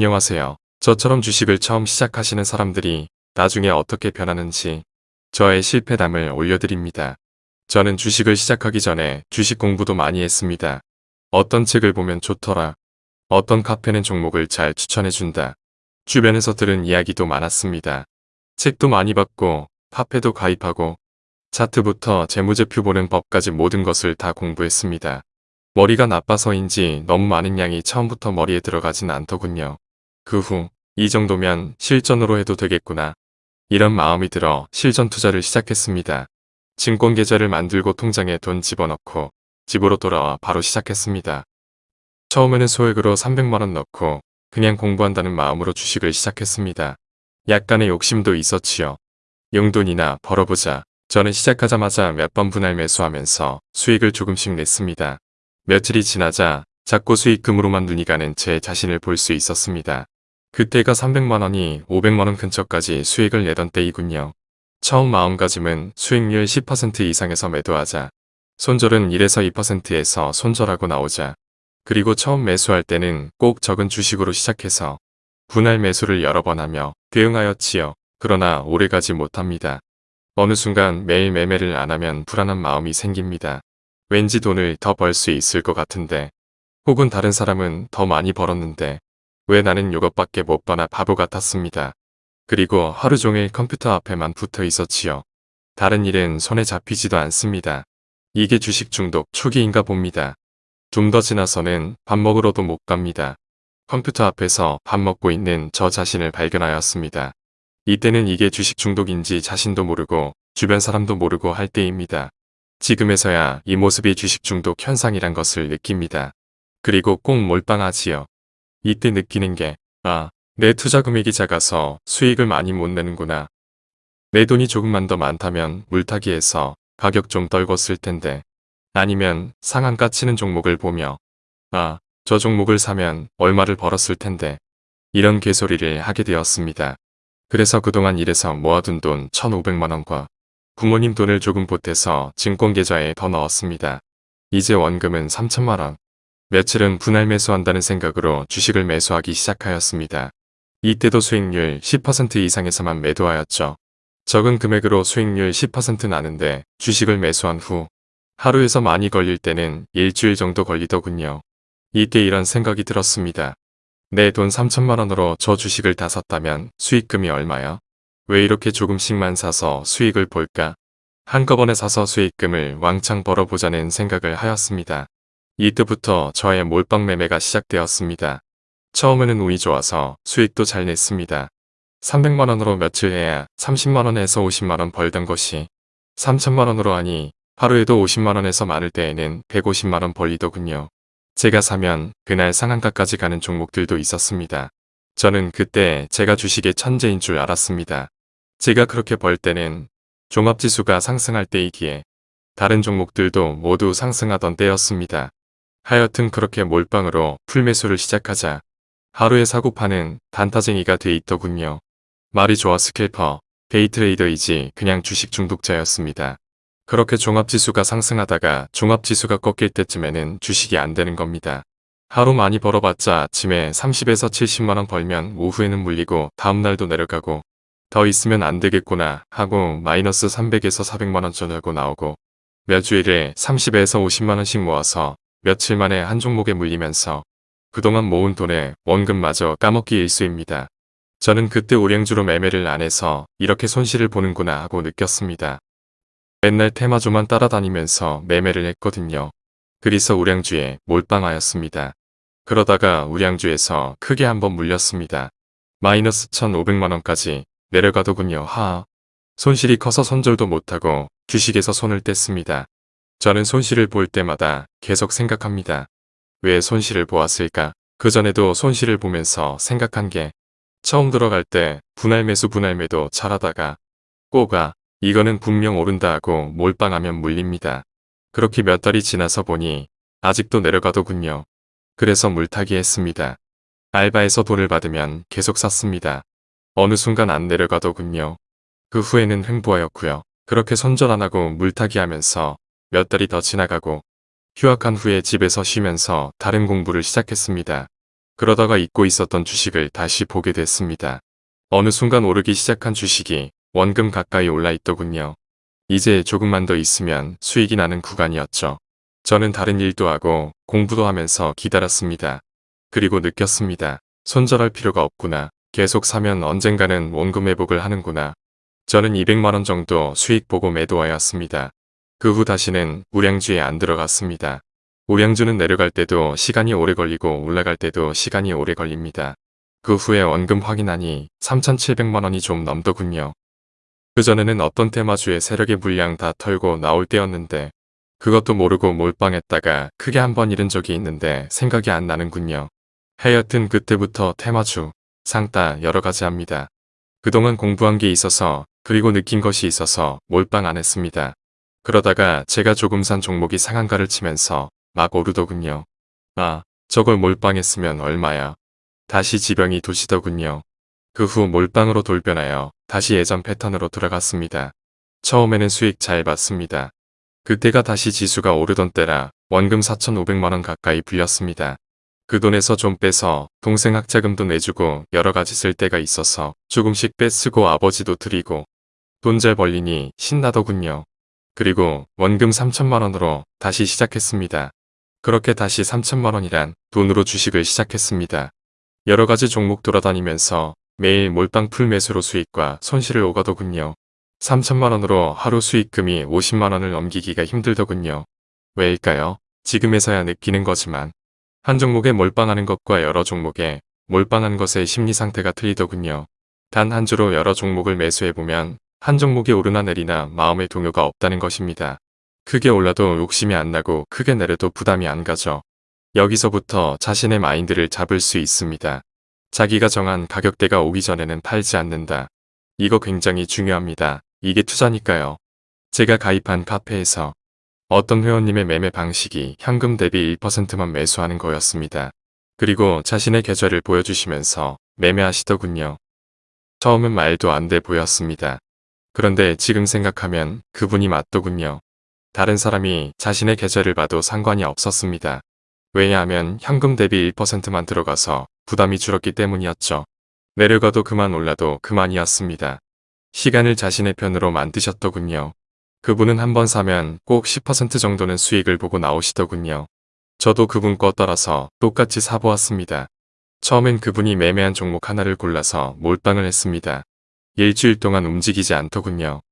안녕하세요. 저처럼 주식을 처음 시작하시는 사람들이 나중에 어떻게 변하는지 저의 실패담을 올려드립니다. 저는 주식을 시작하기 전에 주식 공부도 많이 했습니다. 어떤 책을 보면 좋더라. 어떤 카페는 종목을 잘 추천해준다. 주변에서 들은 이야기도 많았습니다. 책도 많이 봤고 카페도 가입하고 차트부터 재무제표 보는 법까지 모든 것을 다 공부했습니다. 머리가 나빠서인지 너무 많은 양이 처음부터 머리에 들어가진 않더군요. 그 후 이 정도면 실전으로 해도 되겠구나. 이런 마음이 들어 실전 투자를 시작했습니다. 증권 계좌를 만들고 통장에 돈 집어넣고 집으로 돌아와 바로 시작했습니다. 처음에는 소액으로 300만원 넣고 그냥 공부한다는 마음으로 주식을 시작했습니다. 약간의 욕심도 있었지요. 용돈이나 벌어보자. 저는 시작하자마자 몇 번 분할 매수하면서 수익을 조금씩 냈습니다. 며칠이 지나자 작고 수익금으로만 눈이 가는 제 자신을 볼 수 있었습니다. 그때가 300만원이 500만원 근처까지 수익을 내던 때이군요. 처음 마음가짐은 수익률 10% 이상에서 매도하자. 손절은 1에서 2%에서 손절하고 나오자. 그리고 처음 매수할 때는 꼭 적은 주식으로 시작해서 분할 매수를 여러 번 하며 대응하였지요. 그러나 오래가지 못합니다. 어느 순간 매일 매매를 안 하면 불안한 마음이 생깁니다. 왠지 돈을 더 벌 수 있을 것 같은데 혹은 다른 사람은 더 많이 벌었는데 왜 나는 이것밖에 못 버나 바보 같았습니다. 그리고 하루 종일 컴퓨터 앞에만 붙어 있었지요. 다른 일은 손에 잡히지도 않습니다. 이게 주식 중독 초기인가 봅니다. 좀 더 지나서는 밥 먹으러도 못 갑니다. 컴퓨터 앞에서 밥 먹고 있는 저 자신을 발견하였습니다. 이때는 이게 주식 중독인지 자신도 모르고 주변 사람도 모르고 할 때입니다. 지금에서야 이 모습이 주식 중독 현상이란 것을 느낍니다. 그리고 꼭 몰빵하지요. 이때 느끼는 게, 아, 내 투자 금액이 작아서 수익을 많이 못 내는구나. 내 돈이 조금만 더 많다면 물타기해서 가격 좀 떨궜을 텐데. 아니면 상한가 치는 종목을 보며, 아, 저 종목을 사면 얼마를 벌었을 텐데. 이런 개소리를 하게 되었습니다. 그래서 그동안 일해서 모아둔 돈 1,500만원과 부모님 돈을 조금 보태서 증권 계좌에 더 넣었습니다. 이제 원금은 3천만원. 며칠은 분할 매수한다는 생각으로 주식을 매수하기 시작하였습니다. 이때도 수익률 10% 이상에서만 매도하였죠. 적은 금액으로 수익률 10% 나는데 주식을 매수한 후 하루에서 많이 걸릴 때는 일주일 정도 걸리더군요. 이때 이런 생각이 들었습니다. 내 돈 3천만원으로 저 주식을 다 샀다면 수익금이 얼마야? 왜 이렇게 조금씩만 사서 수익을 볼까? 한꺼번에 사서 수익금을 왕창 벌어보자는 생각을 하였습니다. 이때부터 저의 몰빵 매매가 시작되었습니다. 처음에는 운이 좋아서 수익도 잘 냈습니다. 300만원으로 며칠 해야 30만원에서 50만원 벌던 것이 3천만원으로 하니 하루에도 50만원에서 많을 때에는 150만원 벌리더군요. 제가 사면 그날 상한가까지 가는 종목들도 있었습니다. 저는 그때 제가 주식의 천재인 줄 알았습니다. 제가 그렇게 벌 때는 종합지수가 상승할 때이기에 다른 종목들도 모두 상승하던 때였습니다. 하여튼 그렇게 몰빵으로 full매수를 시작하자 하루에 사고파는 단타쟁이가 돼 있더군요. 말이 좋아 scalper, day trader이지 그냥 주식 중독자였습니다. 그렇게 종합지수가 상승하다가 종합지수가 꺾일 때쯤에는 주식이 안 되는 겁니다. 하루 많이 벌어봤자 아침에 30에서 70만원 벌면 오후에는 물리고 다음날도 내려가고 더 있으면 안 되겠구나 하고 마이너스 300에서 400만원 전하고 나오고 몇 주일에 30에서 50만원씩 모아서 며칠 만에 한 종목에 물리면서 그동안 모은 돈의 원금마저 까먹기 일수입니다. 저는 그때 우량주로 매매를 안 해서 이렇게 손실을 보는구나 하고 느꼈습니다. 맨날 테마주만 따라다니면서 매매를 했거든요. 그래서 우량주에 몰빵하였습니다. 그러다가 우량주에서 크게 한번 물렸습니다. 마이너스 1,500만원까지 내려가더군요. 하. 손실이 커서 손절도 못하고 주식에서 손을 뗐습니다. 저는 손실을 볼 때마다 계속 생각합니다. 왜 손실을 보았을까? 그전에도 손실을 보면서 생각한 게 처음 들어갈 때 분할 매수 분할 매도 잘하다가 꼬가 이거는 분명 오른다 하고 몰빵하면 물립니다. 그렇게 몇 달이 지나서 보니 아직도 내려가더군요. 그래서 물타기 했습니다. 알바에서 돈을 받으면 계속 샀습니다. 어느 순간 안 내려가더군요. 그 후에는 횡보하였고요. 그렇게 손절 안 하고 물타기 하면서 몇 달이 더 지나가고 휴학한 후에 집에서 쉬면서 다른 공부를 시작했습니다. 그러다가 잊고 있었던 주식을 다시 보게 됐습니다. 어느 순간 오르기 시작한 주식이 원금 가까이 올라 있더군요. 이제 조금만 더 있으면 수익이 나는 구간이었죠. 저는 다른 일도 하고 공부도 하면서 기다렸습니다. 그리고 느꼈습니다. 손절할 필요가 없구나. 계속 사면 언젠가는 원금 회복을 하는구나. 저는 200만원 정도 수익 보고 매도하였습니다. 그 후 다시는 우량주에 안 들어갔습니다. 우량주는 내려갈 때도 시간이 오래 걸리고 올라갈 때도 시간이 오래 걸립니다. 그 후에 원금 확인하니 3,700만원이 좀 넘더군요. 그전에는 어떤 테마주의 세력의 물량 다 털고 나올 때였는데 그것도 모르고 몰빵했다가 크게 한 번 잃은 적이 있는데 생각이 안 나는군요. 하여튼 그때부터 테마주, 상따 여러가지 합니다. 그동안 공부한 게 있어서 그리고 느낀 것이 있어서 몰빵 안 했습니다. 그러다가 제가 조금 산 종목이 상한가를 치면서 막 오르더군요. 아, 저걸 몰빵했으면 얼마야. 다시 지병이 도시더군요. 그 후 몰빵으로 돌변하여 다시 예전 패턴으로 들어갔습니다. 처음에는 수익 잘 봤습니다. 그때가 다시 지수가 오르던 때라 원금 4,500만원 가까이 불렸습니다. 그 돈에서 좀 빼서 동생 학자금도 내주고 여러가지 쓸 때가 있어서 조금씩 빼쓰고 아버지도 드리고 돈 잘 벌리니 신나더군요. 그리고 원금 3천만 원으로 다시 시작했습니다. 그렇게 다시 3천만 원이란 돈으로 주식을 시작했습니다. 여러 가지 종목 돌아다니면서 매일 몰빵 full 매수로 수익과 손실을 오가더군요. 3천만 원으로 하루 수익금이 50만 원을 넘기기가 힘들더군요. 왜일까요? 지금에서야 느끼는 거지만 한 종목에 몰빵하는 것과 여러 종목에 몰빵한 것의 심리 상태가 틀리더군요. 단 한 주로 여러 종목을 매수해보면 한 종목이 오르나 내리나 마음의 동요가 없다는 것입니다. 크게 올라도 욕심이 안 나고 크게 내려도 부담이 안 가죠. 여기서부터 자신의 마인드를 잡을 수 있습니다. 자기가 정한 가격대가 오기 전에는 팔지 않는다. 이거 굉장히 중요합니다. 이게 투자니까요. 제가 가입한 카페에서 어떤 회원님의 매매 방식이 현금 대비 1%만 매수하는 거였습니다. 그리고 자신의 계좌를 보여주시면서 매매하시더군요. 처음엔 말도 안 돼 보였습니다. 그런데 지금 생각하면 그분이 맞더군요. 다른 사람이 자신의 계좌를 봐도 상관이 없었습니다. 왜냐하면 현금 대비 1%만 들어가서 부담이 줄었기 때문이었죠. 내려가도 그만 올라도 그만이었습니다. 시간을 자신의 편으로 만드셨더군요. 그분은 한 번 사면 꼭 10% 정도는 수익을 보고 나오시더군요. 저도 그분 거 따라서 똑같이 사보았습니다. 처음엔 그분이 매매한 종목 하나를 골라서 몰빵을 했습니다. 일주일 동안 움직이지 않더군요.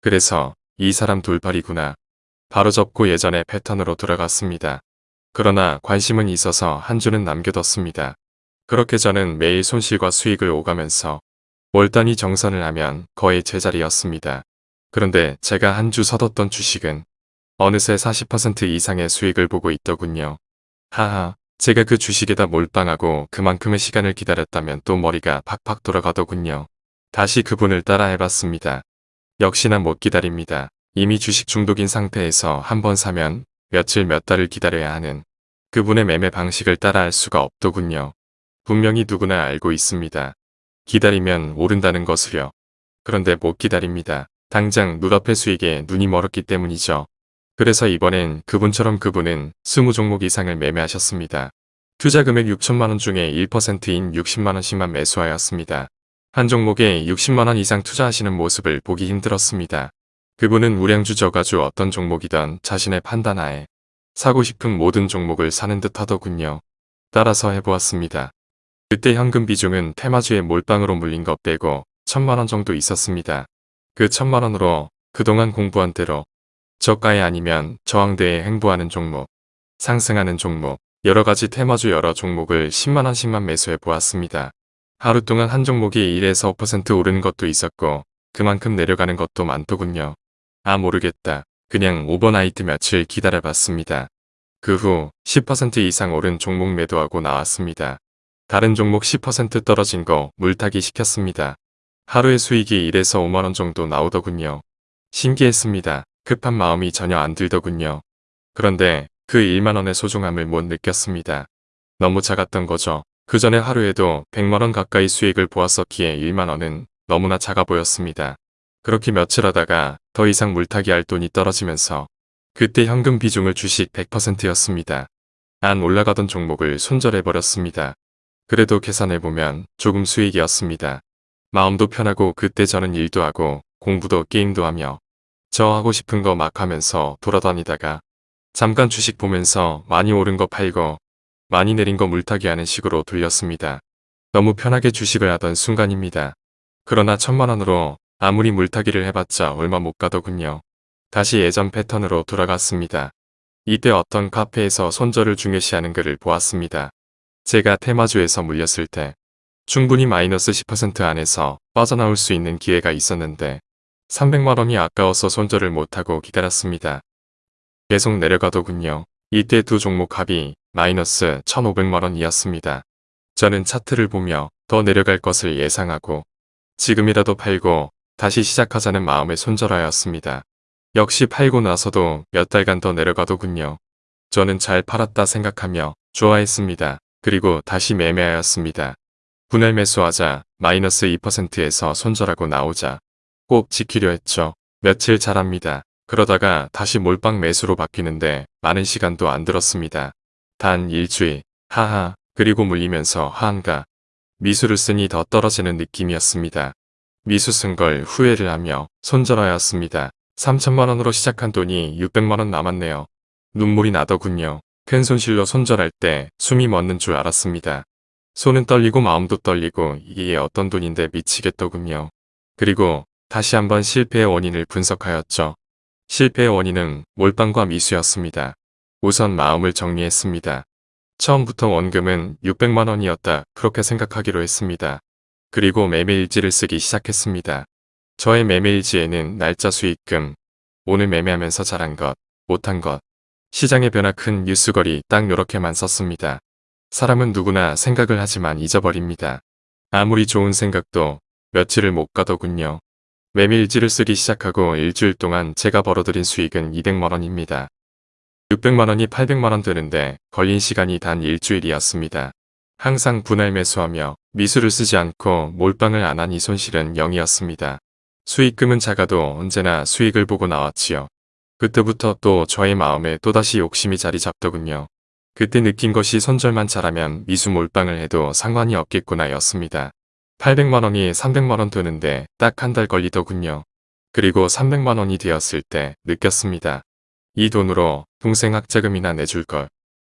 그래서 이 사람 돌팔이구나. 바로 접고 예전의 패턴으로 돌아갔습니다. 그러나 관심은 있어서 한 주는 남겨뒀습니다. 그렇게 저는 매일 손실과 수익을 오가면서 월 단위 정산을 하면 거의 제자리였습니다. 그런데 제가 한 주 서뒀던 주식은 어느새 40% 이상의 수익을 보고 있더군요. 하하, 제가 그 주식에다 몰빵하고 그만큼의 시간을 기다렸다면 또 머리가 팍팍 돌아가더군요. 다시 그분을 따라 해봤습니다. 역시나 못 기다립니다. 이미 주식 중독인 상태에서 한 번 사면 며칠 몇 달을 기다려야 하는 그분의 매매 방식을 따라할 수가 없더군요. 분명히 누구나 알고 있습니다. 기다리면 오른다는 것을요. 그런데 못 기다립니다. 당장 눈앞의 수익에 눈이 멀었기 때문이죠. 그래서 이번엔 그분처럼 그분은 20종목 이상을 매매하셨습니다. 투자 금액 6천만원 중에 1%인 60만원씩만 매수하였습니다. 한 종목에 60만원 이상 투자하시는 모습을 보기 힘들었습니다. 그분은 우량주 저가주 어떤 종목이든 자신의 판단하에 사고 싶은 모든 종목을 사는 듯 하더군요. 따라서 해보았습니다. 그때 현금 비중은 테마주의 몰빵으로 물린 것 빼고 천만원 정도 있었습니다. 그 천만원으로 그동안 공부한 대로 저가에 아니면 저항대에 행보하는 종목, 상승하는 종목, 여러가지 테마주 여러 종목을 10만원씩만 매수해 보았습니다. 하루 동안 한 종목이 1에서 5% 오르는 것도 있었고 그만큼 내려가는 것도 많더군요. 아 모르겠다. 그냥 오버나이트 며칠 기다려봤습니다. 그 후 10% 이상 오른 종목 매도하고 나왔습니다. 다른 종목 10% 떨어진 거 물타기 시켰습니다. 하루의 수익이 1에서 5만원 정도 나오더군요. 신기했습니다. 급한 마음이 전혀 안 들더군요. 그런데 그 1만원의 소중함을 못 느꼈습니다. 너무 작았던 거죠. 그 전에 하루에도 100만원 가까이 수익을 보았었기에 1만원은 너무나 작아 보였습니다. 그렇게 며칠 하다가 더 이상 물타기 할 돈이 떨어지면서 그때 현금 비중을 주식 100%였습니다. 안 올라가던 종목을 손절해버렸습니다. 그래도 계산해보면 조금 수익이었습니다. 마음도 편하고 그때 저는 일도 하고 공부도 게임도 하며 저 하고 싶은 거 막 하면서 돌아다니다가 잠깐 주식 보면서 많이 오른 거 팔고 많이 내린 거 물타기 하는 식으로 돌렸습니다. 너무 편하게 주식을 하던 순간입니다. 그러나 천만 원으로 아무리 물타기를 해봤자 얼마 못 가더군요. 다시 예전 패턴으로 돌아갔습니다. 이때 어떤 카페에서 손절을 중요시하는 글을 보았습니다. 제가 테마주에서 물렸을 때 충분히 마이너스 10% 안에서 빠져나올 수 있는 기회가 있었는데 300만원이 아까워서 손절을 못하고 기다렸습니다. 계속 내려가더군요. 이때 두 종목 합이 마이너스 1500만원이었습니다. 저는 차트를 보며 더 내려갈 것을 예상하고 지금이라도 팔고 다시 시작하자는 마음에 손절하였습니다. 역시 팔고 나서도 몇 달간 더 내려가더군요. 저는 잘 팔았다 생각하며 좋아했습니다. 그리고 다시 매매하였습니다. 분할 매수하자 마이너스 2%에서 손절하고 나오자 꼭 지키려 했죠. 며칠 잘합니다. 그러다가 다시 몰빵 매수로 바뀌는데 많은 시간도 안 들었습니다. 단 일주일, 하하, 그리고 물리면서 하한가. 미수를 쓰니 더 떨어지는 느낌이었습니다. 미수 쓴 걸 후회를 하며 손절하였습니다. 3천만원으로 시작한 돈이 600만원 남았네요. 눈물이 나더군요. 큰 손실로 손절할 때 숨이 멎는 줄 알았습니다. 손은 떨리고 마음도 떨리고 이게 어떤 돈인데 미치겠더군요. 그리고 다시 한번 실패의 원인을 분석하였죠. 실패의 원인은 몰빵과 미수였습니다. 우선 마음을 정리했습니다. 처음부터 원금은 600만원이었다 그렇게 생각하기로 했습니다. 그리고 매매일지를 쓰기 시작했습니다. 저의 매매일지에는 날짜 수익금, 오늘 매매하면서 잘한 것, 못한 것, 시장의 변화 큰 뉴스거리 딱 요렇게만 썼습니다. 사람은 누구나 생각을 하지만 잊어버립니다. 아무리 좋은 생각도 며칠을 못 가더군요. 매매일지를 쓰기 시작하고 일주일 동안 제가 벌어들인 수익은 200만원입니다. 600만원이 800만원 되는데 걸린 시간이 단 일주일이었습니다. 항상 분할 매수하며 미수를 쓰지 않고 몰빵을 안 한 이 손실은 0이었습니다. 수익금은 작아도 언제나 수익을 보고 나왔지요. 그때부터 또 저의 마음에 또다시 욕심이 자리 잡더군요. 그때 느낀 것이 손절만 잘하면 미수 몰빵을 해도 상관이 없겠구나 였습니다. 800만원이 300만원 되는데 딱 한 달 걸리더군요. 그리고 300만원이 되었을 때 느꼈습니다. 이 돈으로 동생 학자금이나 내줄 걸.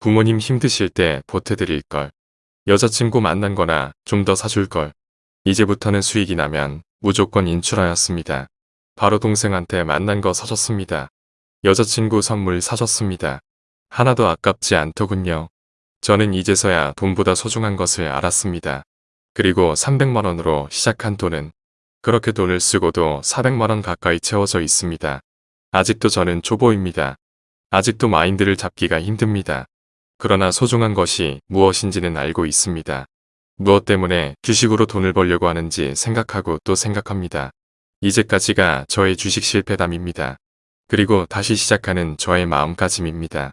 부모님 힘드실 때 보태드릴 걸. 여자친구 만난 거나 좀 더 사줄 걸. 이제부터는 수익이 나면 무조건 인출하였습니다. 바로 동생한테 만난 거 사줬습니다. 여자친구 선물 사줬습니다. 하나도 아깝지 않더군요. 저는 이제서야 돈보다 소중한 것을 알았습니다. 그리고 300만원으로 시작한 돈은 그렇게 돈을 쓰고도 400만원 가까이 채워져 있습니다. 아직도 저는 초보입니다. 아직도 마인드를 잡기가 힘듭니다. 그러나 소중한 것이 무엇인지는 알고 있습니다. 무엇 때문에 주식으로 돈을 벌려고 하는지 생각하고 또 생각합니다. 이제까지가 저의 주식 실패담입니다. 그리고 다시 시작하는 저의 마음가짐입니다.